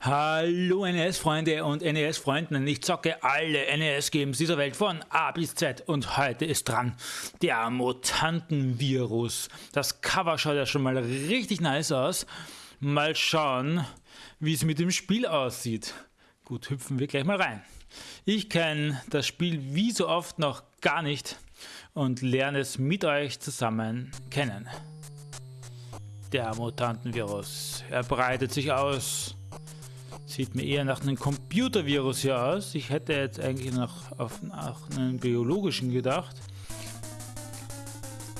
Hallo NES-Freunde und NES-Freunden. Ich zocke alle NES-Games dieser Welt von A bis Z und heute ist dran der Mutantenvirus. Das Cover schaut ja schon mal richtig nice aus. Mal schauen, wie es mit dem Spiel aussieht. Gut, hüpfen wir gleich mal rein. Ich kenne das Spiel wie so oft noch gar nicht und lerne es mit euch zusammen kennen. Der Mutantenvirus. Er breitet sich aus Sieht mir eher nach einem Computervirus hier aus. Ich hätte jetzt eigentlich noch auf, nach einen biologischen gedacht.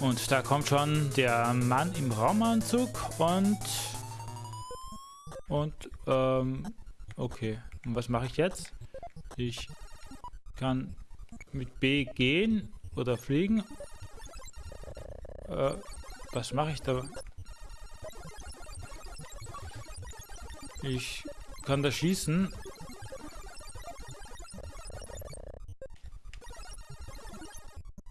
Und da kommt schon der Mann im Raumanzug und... Und, ähm, okay. Und was mache ich jetzt? Ich kann mit B gehen oder fliegen. Äh, was mache ich da? Ich kann da schießen.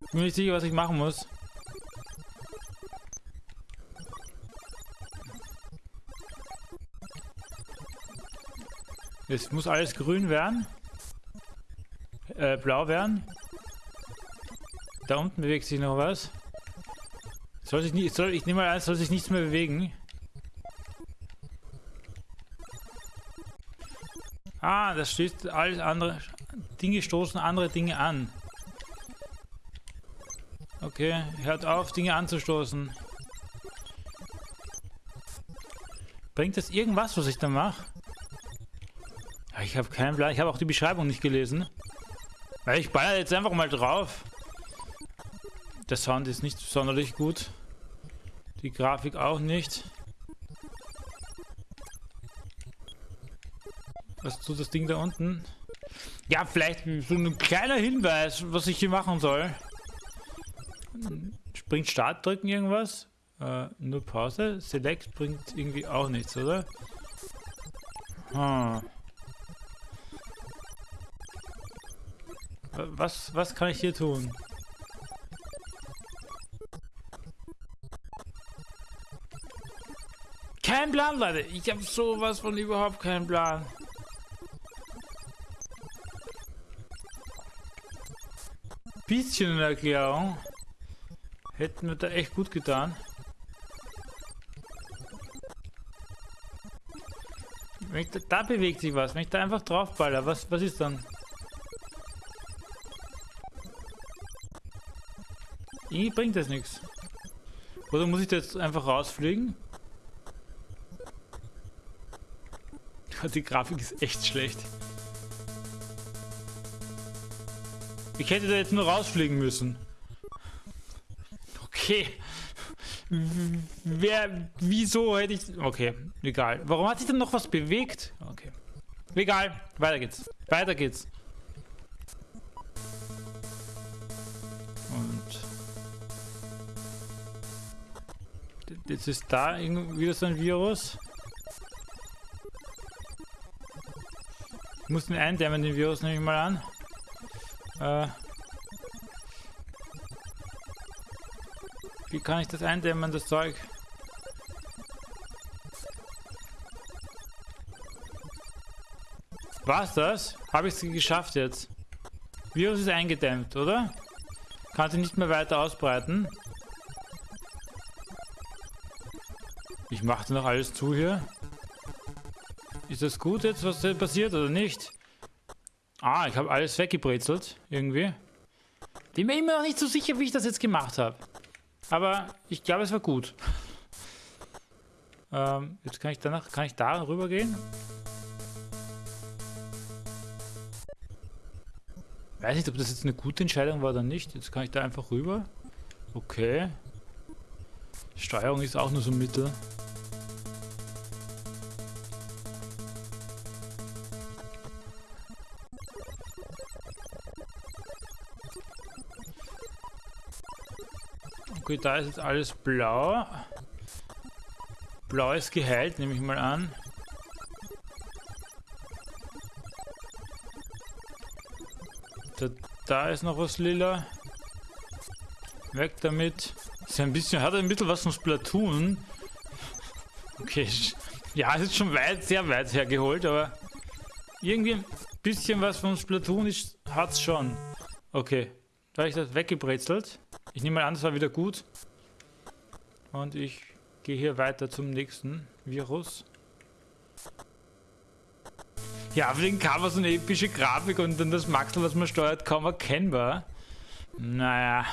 Ich bin nicht sicher, was ich machen muss. Es muss alles grün werden. Äh, blau werden. Da unten bewegt sich noch was. Soll sich nicht, soll, ich nehme mal an, soll sich nichts mehr bewegen. Das steht alles andere. Dinge stoßen andere Dinge an. Okay, hört auf, Dinge anzustoßen. Bringt das irgendwas, was ich da mache? Ich habe keinen Plan. Ich habe auch die Beschreibung nicht gelesen. Ich baller jetzt einfach mal drauf. Der Sound ist nicht sonderlich gut. Die Grafik auch nicht. Was tut das Ding da unten? Ja, vielleicht so ein kleiner Hinweis, was ich hier machen soll. Springt Start drücken irgendwas? Äh, nur Pause. Select bringt irgendwie auch nichts, oder? Hm. Was, was kann ich hier tun? Kein Plan, Leute. Ich habe sowas von überhaupt keinen Plan. Bisschen Erklärung. Hätten wir da echt gut getan. Da, da, bewegt sich was. Wenn ich da einfach draufballer, was, was ist dann? Irgendwie bringt das nichts. Oder muss ich da jetzt einfach rausfliegen? Die Grafik ist echt schlecht. Ich hätte da jetzt nur rausfliegen müssen. Okay. Wer, wieso hätte ich... Okay, egal. Warum hat sich denn noch was bewegt? Okay. Egal, weiter geht's. Weiter geht's. Und... Jetzt ist da wieder so ein Virus. Ich muss den eindämmen, den Virus nehme ich mal an. Äh, wie kann ich das eindämmen, das Zeug? Was das? Habe ich es geschafft jetzt? Virus ist eingedämmt, oder? Kann sich nicht mehr weiter ausbreiten. Ich machte noch alles zu hier. Ist das gut jetzt, was passiert oder nicht? Ah, ich habe alles weggebrezelt, irgendwie. Bin mir immer noch nicht so sicher, wie ich das jetzt gemacht habe. Aber ich glaube, es war gut. ähm, jetzt kann ich danach, kann ich da rüber gehen? Weiß nicht, ob das jetzt eine gute Entscheidung war oder nicht. Jetzt kann ich da einfach rüber. Okay. Steuerung ist auch nur so ein Mittel. Okay, da ist jetzt alles blau. Blau ist geheilt, nehme ich mal an. Da, da ist noch was lila. Weg damit. Ist ein bisschen, hat ein bisschen was von Splatoon. Okay, Ja, es ist schon weit, sehr weit hergeholt, aber irgendwie ein bisschen was von Splatoon ist, hat's schon. Okay, da habe ich das weggebrezelt. Ich nehme mal an, das war wieder gut. Und ich gehe hier weiter zum nächsten Virus. Ja, für den Cover so eine epische Grafik und dann das Maxel, was man steuert, kaum erkennbar. Naja.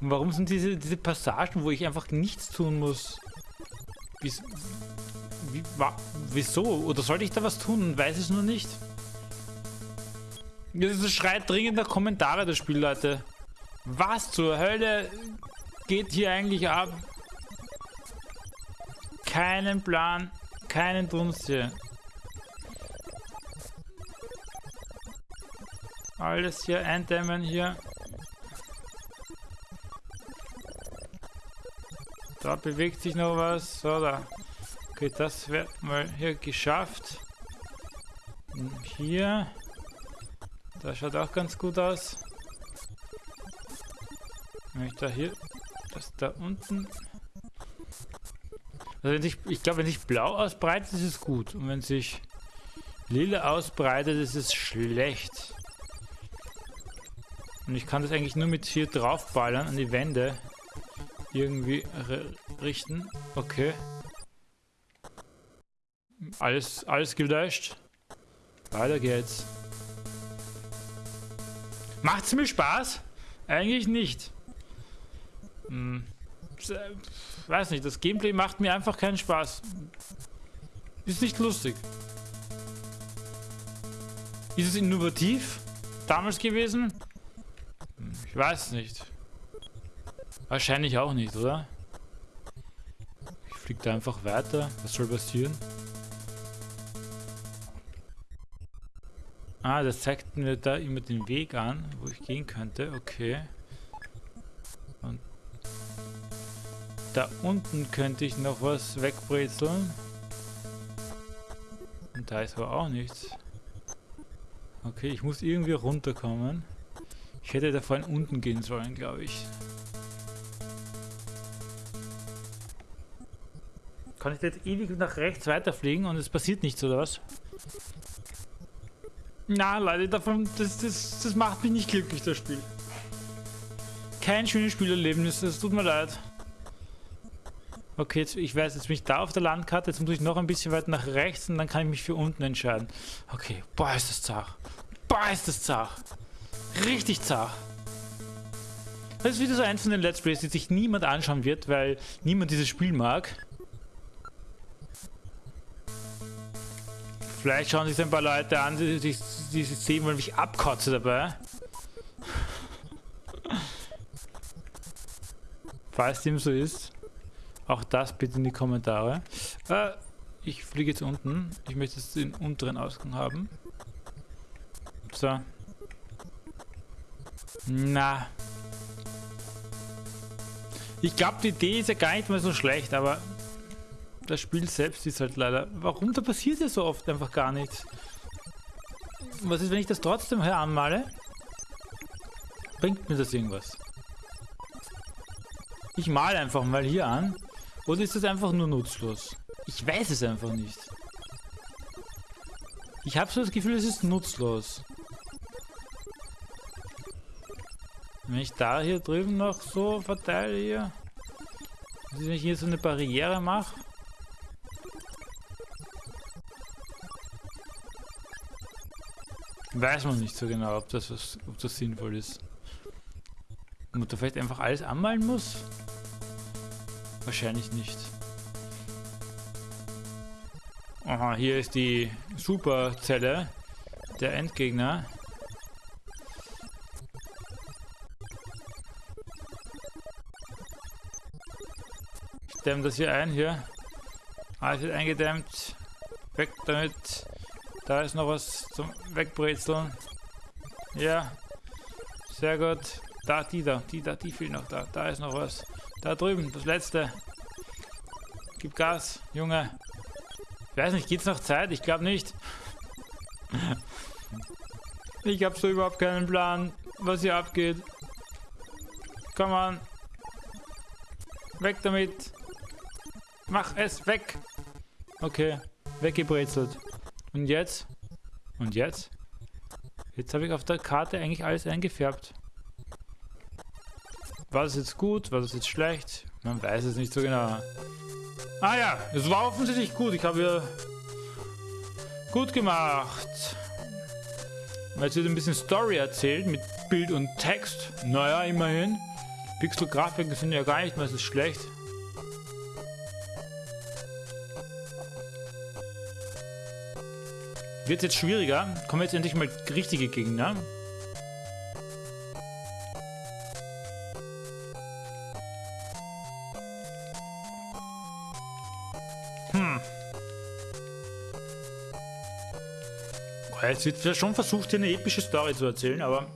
Und warum sind diese, diese Passagen, wo ich einfach nichts tun muss? Bis, wie, wa, wieso? Oder sollte ich da was tun und weiß es nur nicht? Das schreit dringend nach Kommentare, das Spiel, Leute. Was zur Hölle geht hier eigentlich ab? Keinen Plan, keinen Dunst hier. Alles hier eindämmen hier. Da bewegt sich noch was. So, da. Okay, das wird mal hier geschafft. Hier. Das schaut auch ganz gut aus. Wenn ich da hier, das da unten. Also wenn sich, ich glaube, wenn sich blau ausbreitet, ist es gut. Und wenn sich lila ausbreitet, ist es schlecht. Und ich kann das eigentlich nur mit hier draufballern an die Wände. Irgendwie richten. Okay. Alles, alles gelöscht. Weiter geht's. Macht's mir Spaß? Eigentlich nicht. Hm. Weiß nicht, das Gameplay macht mir einfach keinen Spaß. Ist nicht lustig. Ist es innovativ damals gewesen? Ich weiß nicht. Wahrscheinlich auch nicht, oder? Ich fliege da einfach weiter. Was soll passieren? Ah, das zeigt mir da immer den Weg an, wo ich gehen könnte. Okay. Und da unten könnte ich noch was wegbrezeln. Und da ist aber auch nichts. Okay, ich muss irgendwie runterkommen. Ich hätte da vorhin unten gehen sollen, glaube ich. Kann ich jetzt ewig nach rechts weiterfliegen und es passiert nichts, oder was? Na, Leute, davon, das, das, das macht mich nicht glücklich, das Spiel. Kein schönes Spielerlebnis, es tut mir leid. Okay, jetzt, ich weiß, jetzt bin ich da auf der Landkarte, jetzt muss ich noch ein bisschen weiter nach rechts und dann kann ich mich für unten entscheiden. Okay, boah, ist das zart. Boah, ist das zart. Richtig zart. Das ist wieder so eins von den Let's Plays, die sich niemand anschauen wird, weil niemand dieses Spiel mag. Vielleicht schauen sich ein paar Leute an, die, die, die sehen wollen, wie ich abkotze dabei. Falls dem so ist, auch das bitte in die Kommentare. Äh, ich fliege jetzt unten. Ich möchte jetzt den unteren Ausgang haben. So. Na. Ich glaube, die Idee ist ja gar nicht mal so schlecht, aber das Spiel selbst ist halt leider... Warum? Da passiert ja so oft einfach gar nichts. Was ist, wenn ich das trotzdem hier anmale? Bringt mir das irgendwas? Ich male einfach mal hier an. Oder ist das einfach nur nutzlos? Ich weiß es einfach nicht. Ich habe so das Gefühl, es ist nutzlos. Wenn ich da hier drüben noch so verteile hier. Wenn ich hier so eine Barriere mache. Weiß man nicht so genau, ob das, was, ob das sinnvoll ist. Ob man da vielleicht einfach alles anmalen muss? Wahrscheinlich nicht. Aha, hier ist die Superzelle der Endgegner. Ich dämme das hier ein, hier. Alles wird eingedämmt. Weg damit. Da ist noch was zum Wegbrezeln. Ja. Sehr gut. Da, die da, die da, die fehlt noch da. Da ist noch was. Da drüben, das letzte. Gib Gas, Junge. Ich weiß nicht, geht's noch Zeit? Ich glaube nicht. Ich habe so überhaupt keinen Plan, was hier abgeht. Komm an. Weg damit. Mach es weg. Okay, weggebrezelt. Und jetzt? Und jetzt? Jetzt habe ich auf der Karte eigentlich alles eingefärbt. War das jetzt gut? War das jetzt schlecht? Man weiß es nicht so genau. Ah ja, es war offensichtlich gut. Ich habe ja gut gemacht. Jetzt wird ein bisschen Story erzählt mit Bild und Text. Naja, immerhin. Pixel-Grafiken sind ja gar nicht mehr so schlecht. Wird jetzt schwieriger. Kommen jetzt endlich mal richtige Gegner. Jetzt wird schon versucht, hier eine epische Story zu erzählen, aber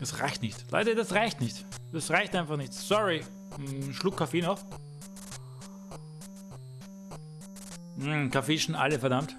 das reicht nicht. Leute, das reicht nicht. Das reicht einfach nicht. Sorry. Ein Schluck Kaffee noch. Hm, Kaffee schon alle, verdammt.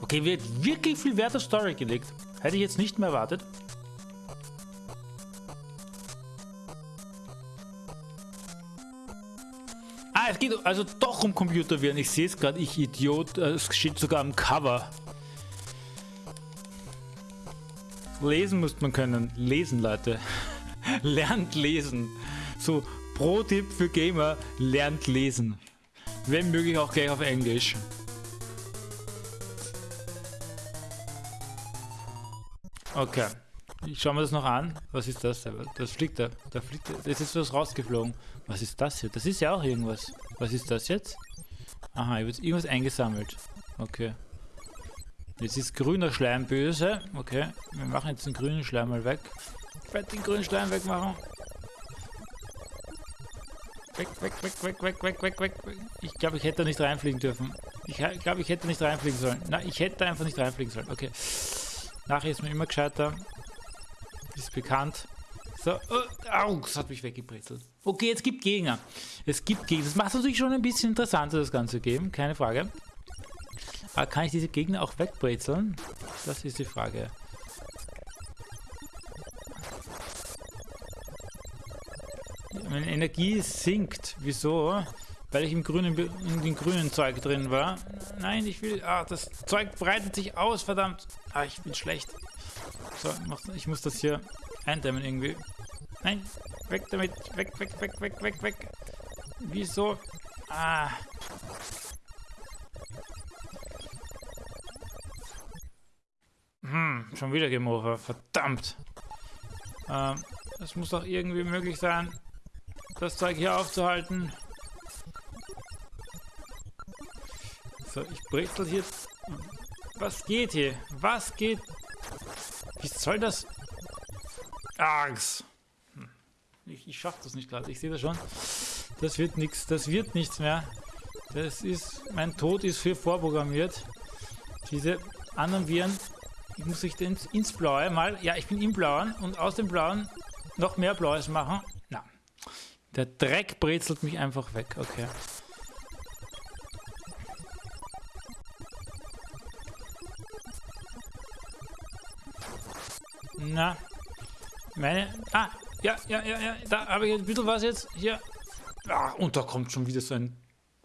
Okay, wird wirklich viel Wert auf Story gelegt. Hätte ich jetzt nicht mehr erwartet. Es geht also doch um Computerviren. Ich sehe es gerade, ich Idiot. Äh, es steht sogar am Cover. Lesen muss man können. Lesen, Leute. lernt lesen. So, Pro-Tipp für Gamer, lernt lesen. Wenn möglich auch gleich auf Englisch. Okay. Ich schaue mir das noch an. Was ist das? Das fliegt da. Da fliegt da. Das ist was rausgeflogen. Was ist das hier? Das ist ja auch irgendwas. Was ist das jetzt? Aha, hier wird irgendwas eingesammelt. Okay. Jetzt ist grüner Schleim böse. Okay. Wir machen jetzt den grünen Schleim mal weg. Werde den grünen Schleim wegmachen. Weg, weg, weg, weg, weg, weg, weg, weg. Ich glaube, ich hätte da nicht reinfliegen dürfen. Ich glaube, ich hätte nicht reinfliegen sollen. Nein, ich hätte einfach nicht reinfliegen sollen. Okay. Nachher ist man immer gescheiter. Ist bekannt. So, oh, au, das hat mich weggebrezelt. Okay, jetzt gibt Gegner. Es gibt Gegner. Das macht es natürlich schon ein bisschen interessanter, das Ganze geben. Keine Frage. Aber kann ich diese Gegner auch wegbrezeln? Das ist die Frage. Meine Energie sinkt. Wieso? Weil ich im grünen, in dem grünen Zeug drin war. Nein, ich will... Ah, das Zeug breitet sich aus, verdammt. Ah, ich bin schlecht. So, ich muss das hier eindämmen irgendwie. Nein, weg damit. Weg, weg, weg, weg, weg, weg. Wieso? Ah. Hm, schon wieder Game Verdammt. Ähm, es muss doch irgendwie möglich sein, das Zeug hier aufzuhalten. So, ich brezel hier. Was geht hier? Was geht? Wie soll das? Args. Hm. Ich, ich schaff das nicht gerade. Ich sehe das schon. Das wird nichts. Das wird nichts mehr. Das ist. Mein Tod ist für vorprogrammiert. Diese anderen Viren. Ich muss sich ins, ins Blaue mal. Ja, ich bin im Blauen und aus dem Blauen noch mehr Blaues machen. Na. Der Dreck brezelt mich einfach weg. Okay. Na. Meine. Ah, ja, ja, ja, ja. Da habe ich ein bisschen was jetzt. Hier. Ah, und da kommt schon wieder so ein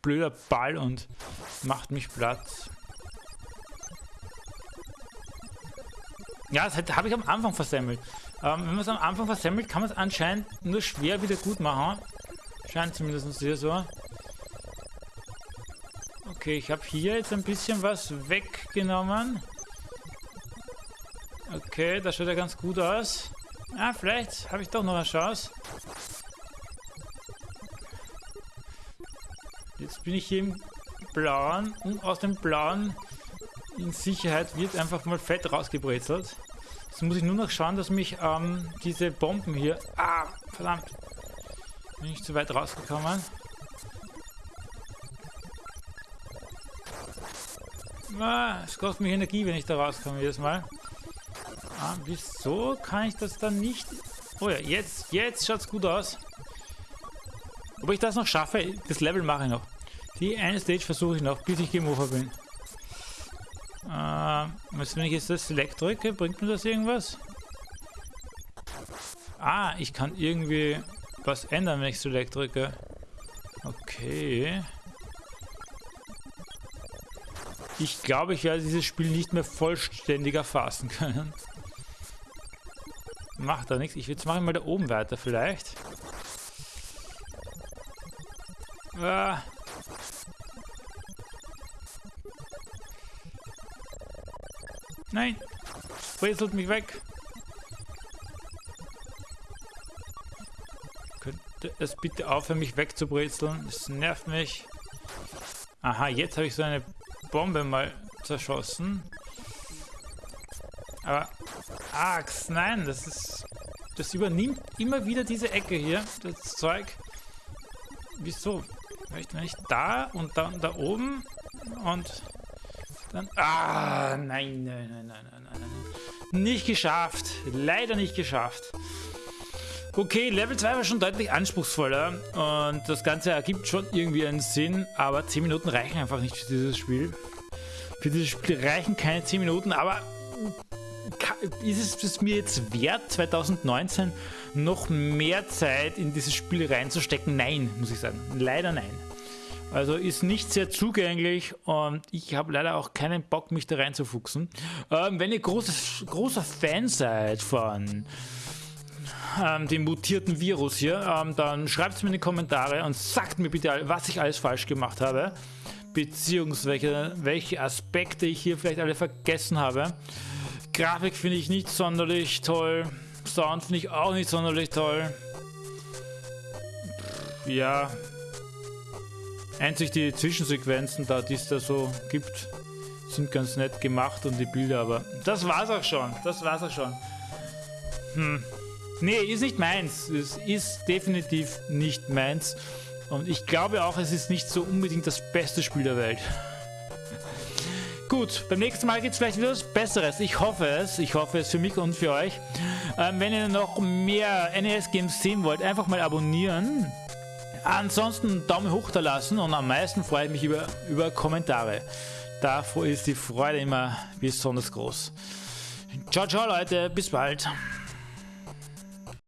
blöder Ball und macht mich platt. Ja, das habe ich am Anfang versemmelt. Ähm, wenn man es am Anfang versemmelt, kann man es anscheinend nur schwer wieder gut machen. Scheint zumindest hier so. Okay, ich habe hier jetzt ein bisschen was weggenommen. Okay, das schaut ja ganz gut aus. Ah, vielleicht habe ich doch noch eine Chance. Jetzt bin ich hier im Blauen und aus dem Blauen in Sicherheit wird einfach mal fett rausgebrezelt. Jetzt muss ich nur noch schauen, dass mich ähm, diese Bomben hier... Ah, verdammt. Bin ich zu weit rausgekommen. Ah, es kostet mich Energie, wenn ich da rauskomme jedes Mal. Ah, wieso kann ich das dann nicht... Oh ja, jetzt, jetzt schaut es gut aus. Ob ich das noch schaffe, das Level mache ich noch. Die eine Stage versuche ich noch, bis ich Over bin. Äh, wenn ich jetzt das Select drücke, bringt mir das irgendwas? Ah, ich kann irgendwie was ändern, wenn ich so drücke. Okay. Ich glaube, ich werde dieses Spiel nicht mehr vollständig erfassen können. Macht da nichts. Ich, jetzt mache mal da oben weiter vielleicht. Ah. Nein! Brezelt mich weg! Könnte es bitte aufhören, mich wegzubrezeln? Das nervt mich. Aha, jetzt habe ich so eine Bombe mal zerschossen. Axt, nein, das ist... Das übernimmt immer wieder diese Ecke hier, das Zeug. Wieso? Vielleicht wenn ich da und dann da oben und dann... Ah, nein, nein, nein, nein, nein, nein. Nicht geschafft. Leider nicht geschafft. Okay, Level 2 war schon deutlich anspruchsvoller und das Ganze ergibt schon irgendwie einen Sinn, aber 10 Minuten reichen einfach nicht für dieses Spiel. Für dieses Spiel reichen keine 10 Minuten, aber ist es mir jetzt wert, 2019 noch mehr Zeit in dieses Spiel reinzustecken? Nein, muss ich sagen. Leider nein. Also ist nicht sehr zugänglich und ich habe leider auch keinen Bock, mich da reinzufuchsen. Ähm, wenn ihr großes, großer Fan seid von ähm, dem mutierten Virus hier, ähm, dann schreibt es mir in die Kommentare und sagt mir bitte, was ich alles falsch gemacht habe. Beziehungsweise welche Aspekte ich hier vielleicht alle vergessen habe. Grafik finde ich nicht sonderlich toll. Sound finde ich auch nicht sonderlich toll. Ja. Einzig die Zwischensequenzen da, die es da so gibt, sind ganz nett gemacht und die Bilder, aber das war's auch schon. Das war's auch schon. Hm. Nee, ist nicht meins. Es ist definitiv nicht meins. Und ich glaube auch, es ist nicht so unbedingt das beste Spiel der Welt. Gut, beim nächsten Mal gibt es vielleicht wieder was Besseres. Ich hoffe es. Ich hoffe es für mich und für euch. Ähm, wenn ihr noch mehr NES-Games sehen wollt, einfach mal abonnieren. Ansonsten Daumen hoch da lassen und am meisten freue ich mich über, über Kommentare. Davor ist die Freude immer besonders groß. Ciao, ciao Leute, bis bald.